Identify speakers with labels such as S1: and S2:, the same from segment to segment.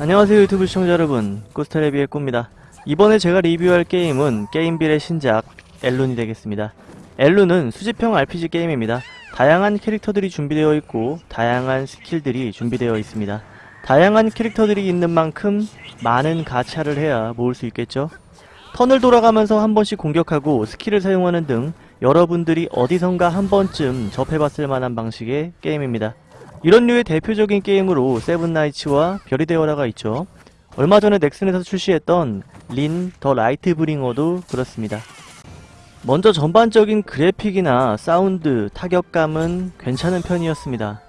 S1: 안녕하세요 유튜브 시청자 여러분. 꾸스타레비의 꾸입니다. 이번에 제가 리뷰할 게임은 게임빌의 신작 엘룬이 되겠습니다. 엘룬은 수집형 RPG 게임입니다. 다양한 캐릭터들이 준비되어 있고 다양한 스킬들이 준비되어 있습니다. 다양한 캐릭터들이 있는 만큼 많은 가차를 해야 모을 수 있겠죠? 턴을 돌아가면서 한 번씩 공격하고 스킬을 사용하는 등 여러분들이 어디선가 한 번쯤 접해봤을 만한 방식의 게임입니다 이런 류의 대표적인 게임으로 세븐나이츠와 별이 되어라가 있죠. 얼마 전에 넥슨에서 출시했던 린 더 라이트 브링어도 그렇습니다. 먼저 전반적인 그래픽이나 사운드, 타격감은 괜찮은 편이었습니다.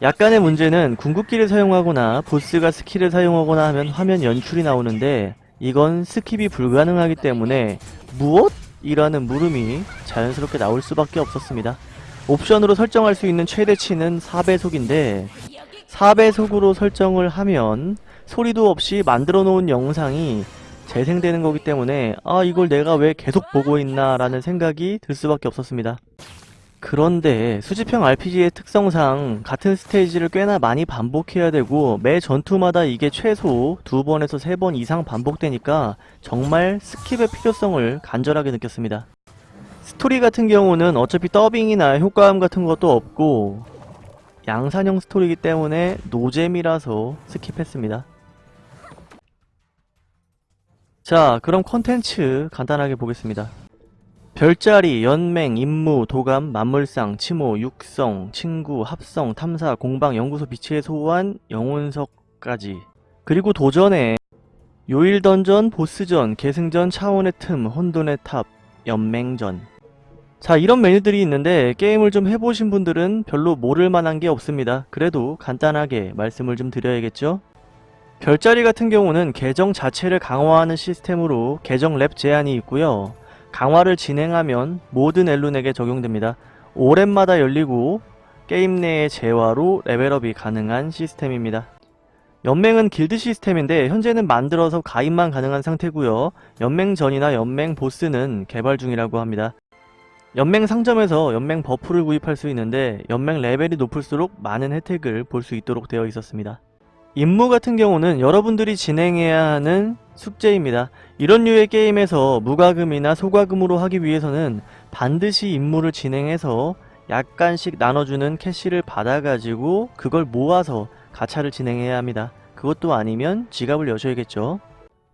S1: 약간의 문제는 궁극기를 사용하거나 보스가 스킬을 사용하거나 하면 화면 연출이 나오는데 이건 skip이 불가능하기 때문에 무엇? 이라는 물음이 자연스럽게 나올 수밖에 없었습니다. 옵션으로 설정할 수 있는 최대치는 4배속인데 4배속으로 설정을 하면 소리도 없이 만들어 놓은 영상이 재생되는 거기 때문에 아 이걸 내가 왜 계속 보고 있나 라는 생각이 들 수밖에 없었습니다. 그런데 수집형 RPG의 특성상 같은 스테이지를 꽤나 많이 반복해야 되고 매 전투마다 이게 최소 두 번에서 세 번 이상 반복되니까 정말 스킵의 필요성을 간절하게 느꼈습니다. 스토리 같은 경우는 어차피 더빙이나 효과음 같은 것도 없고 양산형 스토리이기 때문에 노잼이라서 스킵했습니다. 자 그럼 컨텐츠 간단하게 보겠습니다. 별자리, 연맹, 임무, 도감, 만물상, 치모, 육성, 친구, 합성, 탐사, 공방, 연구소 비치의 소환, 영혼석까지 그리고 도전에 요일 던전, 보스전, 계승전, 차원의 틈, 혼돈의 탑, 연맹전 자 이런 메뉴들이 있는데 게임을 좀 해보신 분들은 별로 모를 만한 게 없습니다. 그래도 간단하게 말씀을 좀 드려야겠죠? 별자리 같은 경우는 계정 자체를 강화하는 시스템으로 계정 렙 제한이 있고요. 강화를 진행하면 모든 엘룬에게 적용됩니다. 5렙마다 열리고 게임 내의 재화로 레벨업이 가능한 시스템입니다. 연맹은 길드 시스템인데 현재는 만들어서 가입만 가능한 상태고요. 연맹 전이나 연맹 보스는 개발 중이라고 합니다. 연맹 상점에서 연맹 버프를 구입할 수 있는데 연맹 레벨이 높을수록 많은 혜택을 볼 수 있도록 되어 있었습니다. 임무 같은 경우는 여러분들이 진행해야 하는 숙제입니다. 이런 류의 게임에서 무과금이나 소과금으로 하기 위해서는 반드시 임무를 진행해서 약간씩 나눠주는 캐시를 받아가지고 그걸 모아서 가차를 진행해야 합니다. 그것도 아니면 지갑을 여셔야겠죠.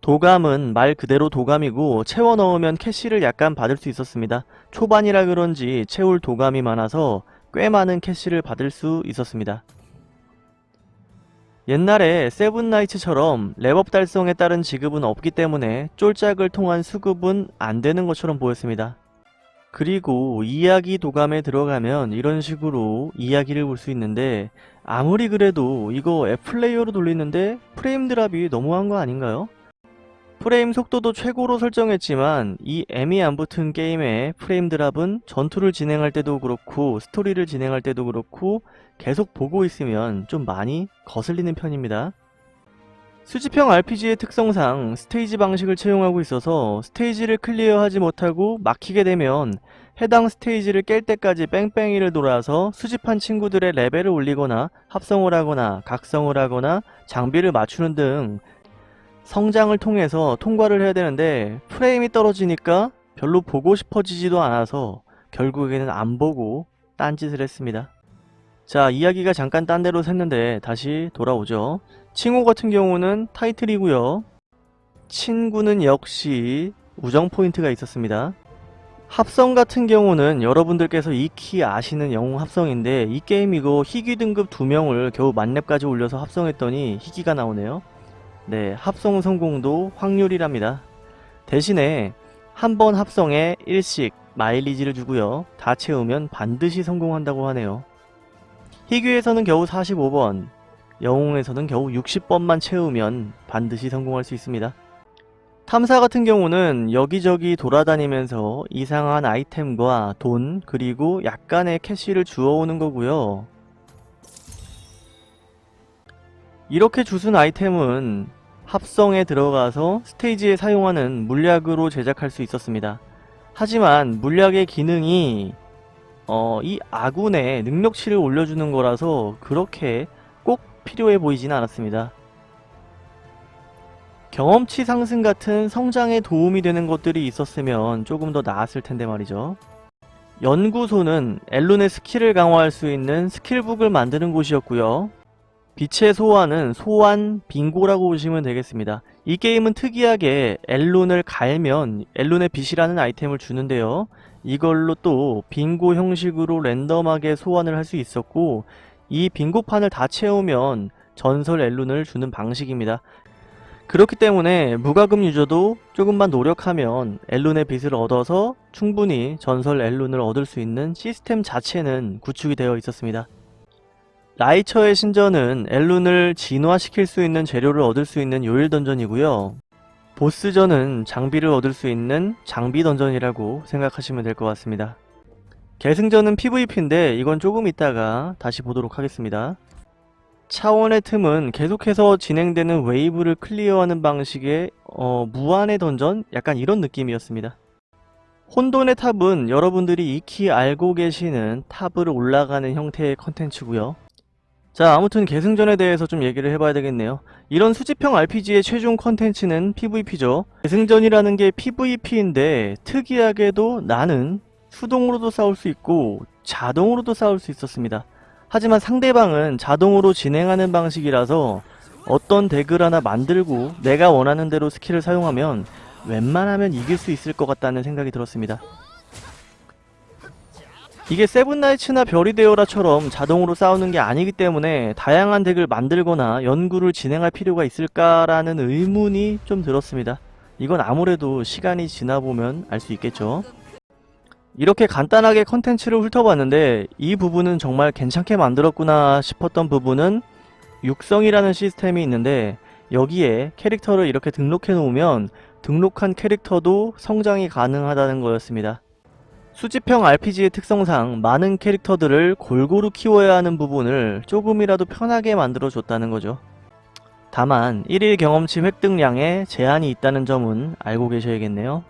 S1: 도감은 말 그대로 도감이고 채워 넣으면 캐시를 약간 받을 수 있었습니다. 초반이라 그런지 채울 도감이 많아서 꽤 많은 캐시를 받을 수 있었습니다. 옛날에 세븐나이츠처럼 렙업 달성에 따른 지급은 없기 때문에 쫄작을 통한 수급은 안 되는 것처럼 보였습니다. 그리고 이야기 도감에 들어가면 이런 식으로 이야기를 볼 수 있는데 아무리 그래도 이거 앱플레이어로 돌리는데 프레임 드랍이 너무한 거 아닌가요? 프레임 속도도 최고로 설정했지만 이 M이 안 붙은 게임의 프레임 드랍은 전투를 진행할 때도 그렇고 스토리를 진행할 때도 그렇고 계속 보고 있으면 좀 많이 거슬리는 편입니다. 수집형 RPG의 특성상 스테이지 방식을 채용하고 있어서 스테이지를 클리어하지 못하고 막히게 되면 해당 스테이지를 깰 때까지 뺑뺑이를 돌아서 수집한 친구들의 레벨을 올리거나 합성을 하거나 각성을 하거나 장비를 맞추는 등 성장을 통해서 통과를 해야 되는데 프레임이 떨어지니까 별로 보고 싶어지지도 않아서 결국에는 안 보고 딴짓을 했습니다. 자 이야기가 잠깐 딴 데로 샜는데 다시 돌아오죠. 칭호 같은 경우는 타이틀이고요. 친구는 역시 우정 포인트가 있었습니다. 합성 같은 경우는 여러분들께서 익히 아시는 영웅 합성인데 이 게임 이거 희귀 등급 2명을 겨우 만렙까지 올려서 합성했더니 희귀가 나오네요. 네, 합성 성공도 확률이랍니다. 대신에 한 번 합성에 1씩 마일리지를 주고요. 다 채우면 반드시 성공한다고 하네요. 희귀에서는 겨우 45번, 영웅에서는 겨우 60번만 채우면 반드시 성공할 수 있습니다. 탐사 같은 경우는 여기저기 돌아다니면서 이상한 아이템과 돈 그리고 약간의 캐시를 주워오는 거고요. 이렇게 주운 아이템은 합성에 들어가서 스테이지에 사용하는 물약으로 제작할 수 있었습니다. 하지만 물약의 기능이 어, 이 아군의 능력치를 올려주는 거라서 그렇게 꼭 필요해 보이지는 않았습니다. 경험치 상승 같은 성장에 도움이 되는 것들이 있었으면 조금 더 나았을 텐데 말이죠. 연구소는 엘룬의 스킬을 강화할 수 있는 스킬북을 만드는 곳이었고요. 빛의 소환은 소환 빙고라고 보시면 되겠습니다. 이 게임은 특이하게 엘룬을 갈면 엘룬의 빛이라는 아이템을 주는데요. 이걸로 또 빙고 형식으로 랜덤하게 소환을 할 수 있었고 이 빙고판을 다 채우면 전설 엘룬을 주는 방식입니다. 그렇기 때문에 무과금 유저도 조금만 노력하면 엘룬의 빛을 얻어서 충분히 전설 엘룬을 얻을 수 있는 시스템 자체는 구축이 되어 있었습니다. 라이처의 신전은 엘룬을 진화시킬 수 있는 재료를 얻을 수 있는 요일 던전이고요. 보스전은 장비를 얻을 수 있는 장비 던전이라고 생각하시면 될 것 같습니다. 계승전은 PVP인데 이건 조금 이따가 다시 보도록 하겠습니다. 차원의 틈은 계속해서 진행되는 웨이브를 클리어하는 방식의 어, 무한의 던전? 약간 이런 느낌이었습니다. 혼돈의 탑은 여러분들이 익히 알고 계시는 탑으로 올라가는 형태의 컨텐츠고요. 자 아무튼 계승전에 대해서 좀 얘기를 해봐야 되겠네요. 이런 수집형 RPG의 최종 컨텐츠는 PVP죠. 계승전이라는 게 PVP인데 특이하게도 나는 수동으로도 싸울 수 있고 자동으로도 싸울 수 있었습니다. 하지만 상대방은 자동으로 진행하는 방식이라서 어떤 덱을 하나 만들고 내가 원하는 대로 스킬을 사용하면 웬만하면 이길 수 있을 것 같다는 생각이 들었습니다. 이게 세븐나이츠나 별이 되어라처럼 자동으로 싸우는 게 아니기 때문에 다양한 덱을 만들거나 연구를 진행할 필요가 있을까라는 의문이 좀 들었습니다. 이건 아무래도 시간이 지나보면 알 수 있겠죠. 이렇게 간단하게 컨텐츠를 훑어봤는데 이 부분은 정말 괜찮게 만들었구나 싶었던 부분은 육성이라는 시스템이 있는데 여기에 캐릭터를 이렇게 등록해 놓으면 등록한 캐릭터도 성장이 가능하다는 거였습니다. 수집형 RPG의 특성상 많은 캐릭터들을 골고루 키워야 하는 부분을 조금이라도 편하게 만들어줬다는 거죠. 다만 1일 경험치 획득량에 제한이 있다는 점은 알고 계셔야겠네요.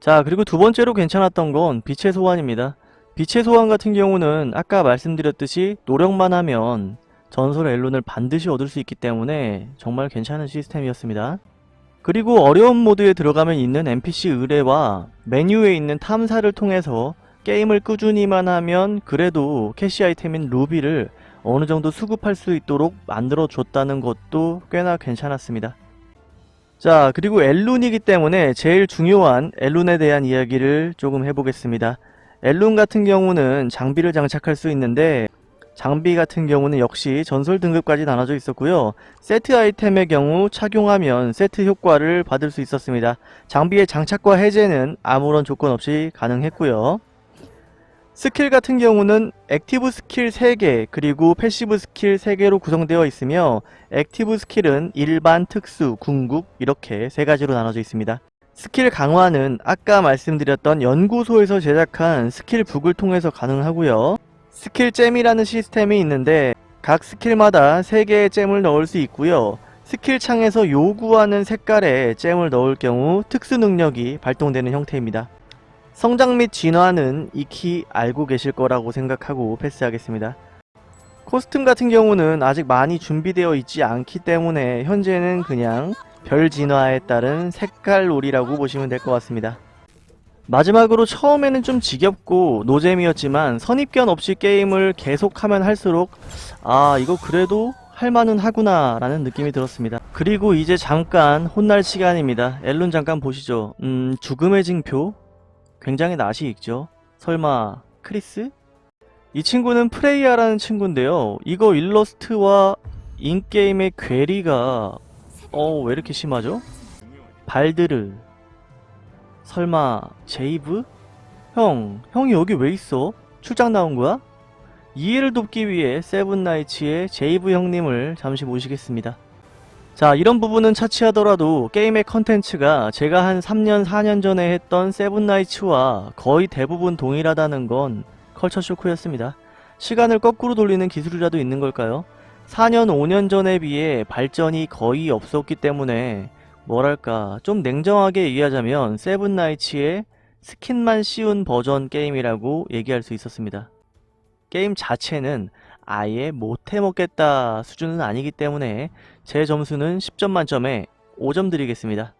S1: 자 그리고 두 번째로 괜찮았던 건 빛의 소환입니다. 빛의 소환 같은 경우는 아까 말씀드렸듯이 노력만 하면 전설 엘론을 반드시 얻을 수 있기 때문에 정말 괜찮은 시스템이었습니다. 그리고 어려운 모드에 들어가면 있는 NPC 의뢰와 메뉴에 있는 탐사를 통해서 게임을 꾸준히만 하면 그래도 캐시 아이템인 루비를 어느 정도 수급할 수 있도록 만들어 줬다는 것도 꽤나 괜찮았습니다. 자 그리고 엘룬이기 때문에 제일 중요한 엘룬에 대한 이야기를 조금 해보겠습니다. 엘룬 같은 경우는 장비를 장착할 수 있는데 장비 같은 경우는 역시 전설 등급까지 나눠져 있었고요. 세트 아이템의 경우 착용하면 세트 효과를 받을 수 있었습니다. 장비의 장착과 해제는 아무런 조건 없이 가능했고요. 스킬 같은 경우는 active 스킬 3개 그리고 passive 스킬 3개로 구성되어 있으며 active 스킬은 일반, 특수, 궁극 이렇게 3가지로 나눠져 있습니다. 스킬 강화는 아까 말씀드렸던 연구소에서 제작한 skill book을 통해서 가능하고요. skill gem이라는 시스템이 있는데 각 스킬마다 3개의 gem을 넣을 수 있고요. 스킬 창에서 요구하는 색깔의 gem을 넣을 경우 특수 능력이 발동되는 형태입니다. 성장 및 진화는 익히 알고 계실 거라고 생각하고 패스하겠습니다. 코스튬 같은 경우는 아직 많이 준비되어 있지 않기 때문에 현재는 그냥 별 진화에 따른 색깔 놀이라고 보시면 될 것 같습니다. 마지막으로 처음에는 좀 지겹고 노잼이었지만 선입견 없이 게임을 계속하면 할수록 아 이거 그래도 할만은 하구나 라는 느낌이 들었습니다. 그리고 이제 잠깐 혼날 시간입니다. 엘룬 잠깐 보시죠. 음 죽음의 징표 굉장히 낯이 익죠. 설마 크리스? 이 친구는 프레이아라는 친구인데요. 이거 일러스트와 in-game의 괴리가 어 왜 이렇게 심하죠? 발드르 설마 제이브? 형, 형이 여기 왜 있어? 출장 나온 거야? 이해를 돕기 위해 세븐나이츠의 제이브 형님을 잠시 모시겠습니다. 자 이런 부분은 차치하더라도 게임의 컨텐츠가 제가 한 3년 4년 전에 했던 세븐나이츠와 거의 대부분 동일하다는 건 컬처 쇼크였습니다. 시간을 거꾸로 돌리는 기술이라도 있는 걸까요? 4년 5년 전에 비해 발전이 거의 없었기 때문에 뭐랄까 좀 냉정하게 얘기하자면 세븐나이츠의 스킨만 씌운 버전 게임이라고 얘기할 수 있었습니다. 게임 자체는 아예 못해먹겠다 수준은 아니기 때문에 제 점수는 10점 만점에 5점 드리겠습니다.